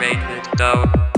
make it down.